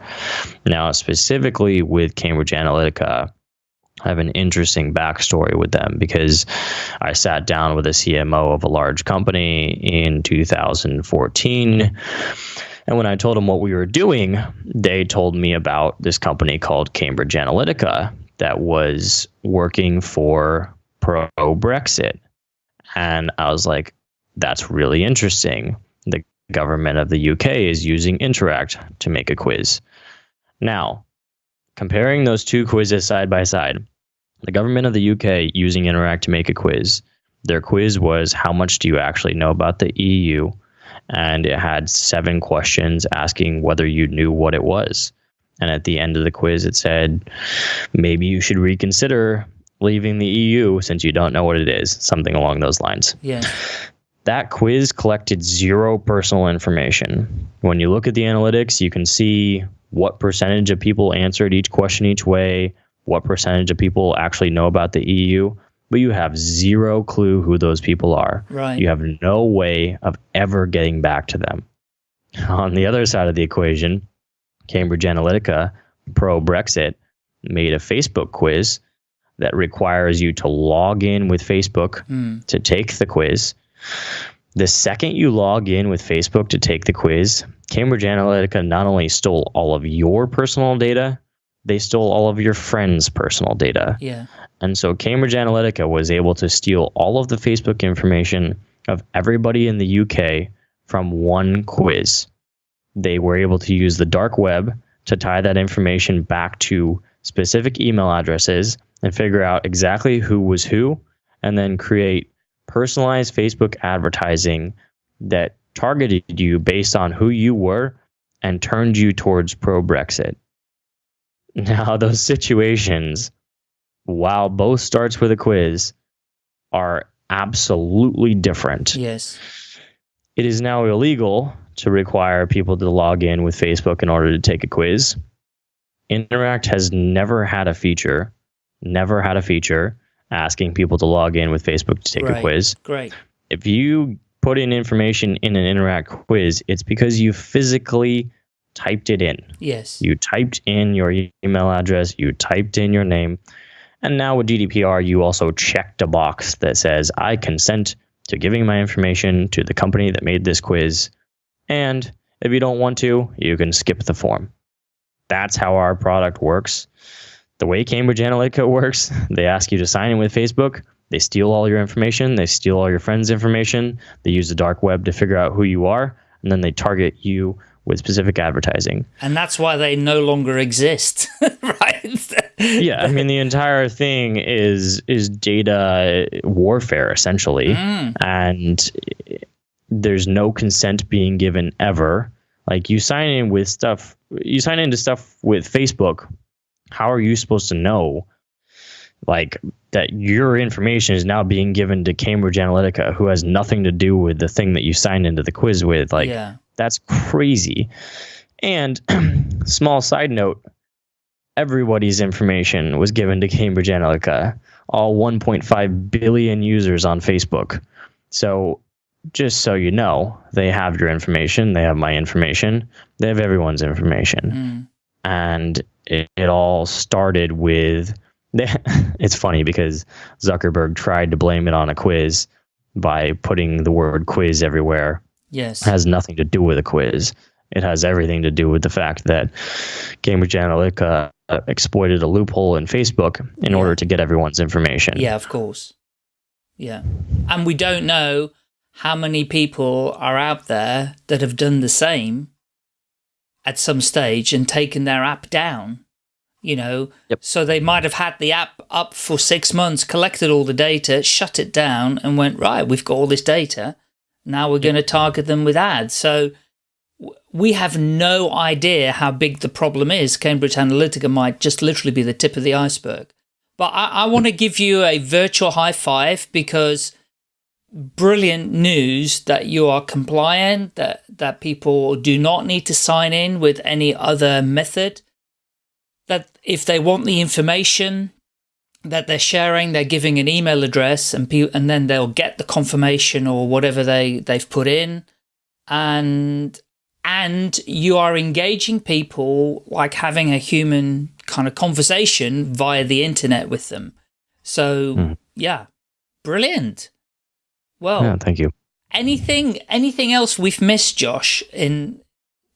Now, specifically with Cambridge Analytica, I have an interesting backstory with them because I sat down with a CMO of a large company in 2014. And when I told them what we were doing, they told me about this company called Cambridge Analytica that was working for pro Brexit. And I was like, that's really interesting. The government of the UK is using Interact to make a quiz. Now, comparing those two quizzes side by side, the government of the UK using Interact to make a quiz. Their quiz was how much do you actually know about the EU? And it had seven questions asking whether you knew what it was. And at the end of the quiz, it said, maybe you should reconsider leaving the EU since you don't know what it is, something along those lines. Yeah. That quiz collected zero personal information. When you look at the analytics, you can see what percentage of people answered each question each way, what percentage of people actually know about the EU, but you have zero clue who those people are. Right. You have no way of ever getting back to them. On the other side of the equation, Cambridge Analytica, pro Brexit, made a Facebook quiz that requires you to log in with Facebook mm. to take the quiz. The second you log in with Facebook to take the quiz, Cambridge Analytica not only stole all of your personal data, they stole all of your friends' personal data. Yeah. And so Cambridge Analytica was able to steal all of the Facebook information of everybody in the UK from one quiz. They were able to use the dark web to tie that information back to specific email addresses and figure out exactly who was who and then create personalized Facebook advertising that targeted you based on who you were and turned you towards pro Brexit. Now, those situations, while both starts with a quiz, are absolutely different. Yes. It is now illegal to require people to log in with Facebook in order to take a quiz. Interact has never had a feature, never had a feature asking people to log in with Facebook to take right. a quiz. Great. If you put in information in an Interact quiz, it's because you physically typed it in. Yes. You typed in your email address, you typed in your name. And now with GDPR, you also checked a box that says, I consent to giving my information to the company that made this quiz. And if you don't want to, you can skip the form. That's how our product works. The way Cambridge Analytica works, they ask you to sign in with Facebook. they steal all your information, they steal all your friends' information, they use the dark web to figure out who you are, and then they target you with specific advertising. And that's why they no longer exist, right? yeah, I mean the entire thing is is data warfare essentially, mm. and there's no consent being given ever. Like you sign in with stuff, you sign into stuff with Facebook. How are you supposed to know, like that your information is now being given to Cambridge Analytica, who has nothing to do with the thing that you signed into the quiz with? Like yeah. that's crazy. And small side note, everybody's information was given to Cambridge Analytica, all 1.5 billion users on Facebook. So, just so you know, they have your information, they have my information, they have everyone's information. Mm. And it, it all started with it's funny because Zuckerberg tried to blame it on a quiz by putting the word quiz everywhere. Yes. It has nothing to do with a quiz. It has everything to do with the fact that Cambridge Analytica uh, exploited a loophole in Facebook in yeah. order to get everyone's information. Yeah, of course. Yeah. And we don't know how many people are out there that have done the same at some stage and taken their app down. You know, yep. so they might have had the app up for six months, collected all the data, shut it down and went, right, we've got all this data. Now we're going to target them with ads. So we have no idea how big the problem is. Cambridge Analytica might just literally be the tip of the iceberg. But I, I want to give you a virtual high five because brilliant news that you are compliant, that, that people do not need to sign in with any other method, that if they want the information that they're sharing, they're giving an email address and, and then they'll get the confirmation or whatever they, they've put in. And and you are engaging people like having a human kind of conversation via the internet with them. So mm. yeah, brilliant. Well, yeah, thank you. Anything, anything else we've missed, Josh, in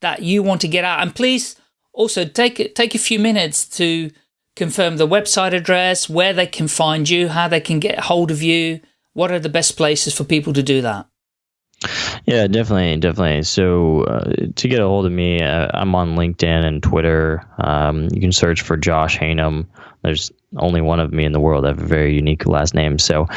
that you want to get out? And please also take take a few minutes to confirm the website address, where they can find you, how they can get hold of you. What are the best places for people to do that? Yeah, definitely, definitely. So uh, to get a hold of me, uh, I'm on LinkedIn and Twitter. Um, you can search for Josh Haynam. There's only one of me in the world. I have a very unique last name, so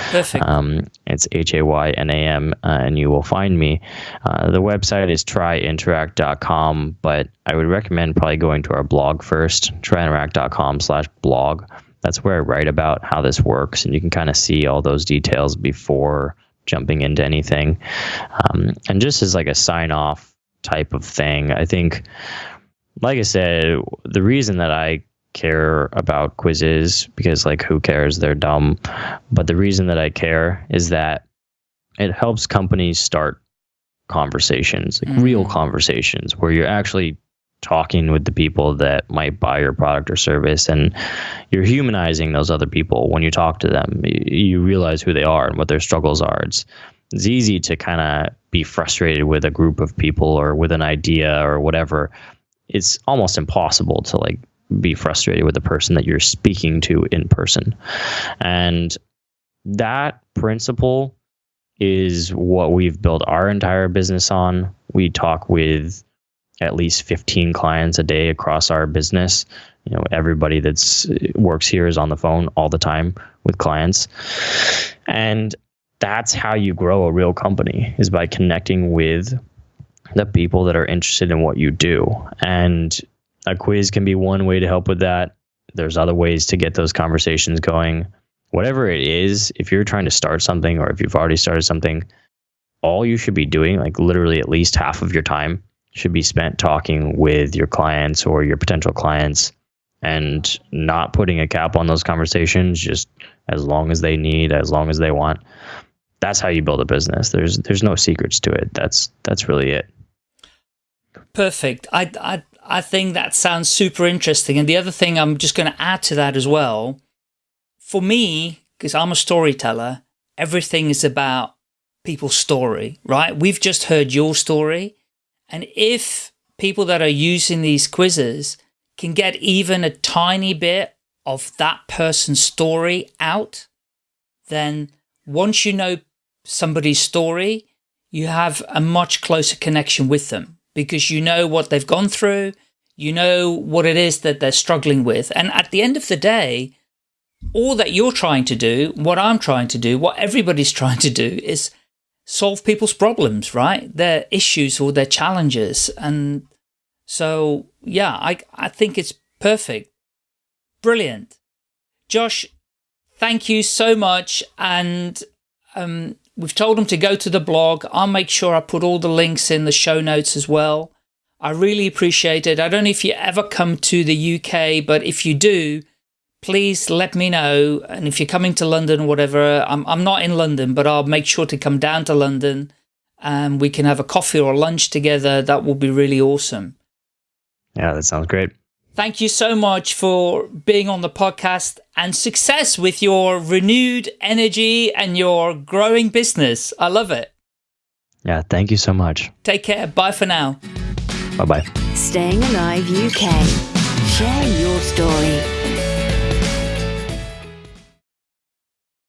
um, it's H A Y N A M, uh, and you will find me. Uh, the website is tryinteract.com, but I would recommend probably going to our blog first, tryinteract.com/blog. That's where I write about how this works, and you can kind of see all those details before jumping into anything. Um, and just as like a sign off type of thing, I think, like I said, the reason that I care about quizzes because like who cares? They're dumb. But the reason that i care is that it helps companies start conversations like mm. real conversations where you're actually talking with the people that might buy your product or service and you're humanizing those other people when you talk to them. You realize who they are and what their struggles are. It's it's easy to kind of be frustrated with a group of people or with an idea or whatever. It's almost impossible to like be frustrated with the person that you're speaking to in person and that principle is what we've built our entire business on we talk with at least 15 clients a day across our business. You know, everybody that's uh, works here is on the phone all the time with clients. And that's how you grow a real company is by connecting with the people that are interested in what you do. And a quiz can be one way to help with that. There's other ways to get those conversations going. Whatever it is, if you're trying to start something or if you've already started something, all you should be doing, like literally at least half of your time, should be spent talking with your clients or your potential clients and not putting a cap on those conversations just as long as they need as long as they want. That's how you build a business. There's there's no secrets to it. That's that's really it. Perfect. I i i think that sounds super interesting. And the other thing i'm just going to add to that as well for me because i'm a storyteller everything is about people's story right? We've just heard your story. And if people that are using these quizzes can get even a tiny bit of that person's story out then once you know somebody's story, you have a much closer connection with them because you know what they've gone through, you know what it is that they're struggling with. And at the end of the day, all that you're trying to do, what I'm trying to do, what everybody's trying to do is solve people's problems, right? Their issues or their challenges. And so, yeah, I, I think it's perfect. Brilliant. Josh, thank you so much. And um, we've told them to go to the blog. I'll make sure I put all the links in the show notes as well. I really appreciate it. I don't know if you ever come to the UK, but if you do, please let me know. And if you're coming to London or whatever, I'm, I'm not in London, but I'll make sure to come down to London and we can have a coffee or lunch together. That will be really awesome. Yeah, that sounds great. Thank you so much for being on the podcast and success with your renewed energy and your growing business. I love it. Yeah, thank you so much. Take care. Bye for now. Bye bye. Staying Alive UK. Share your story.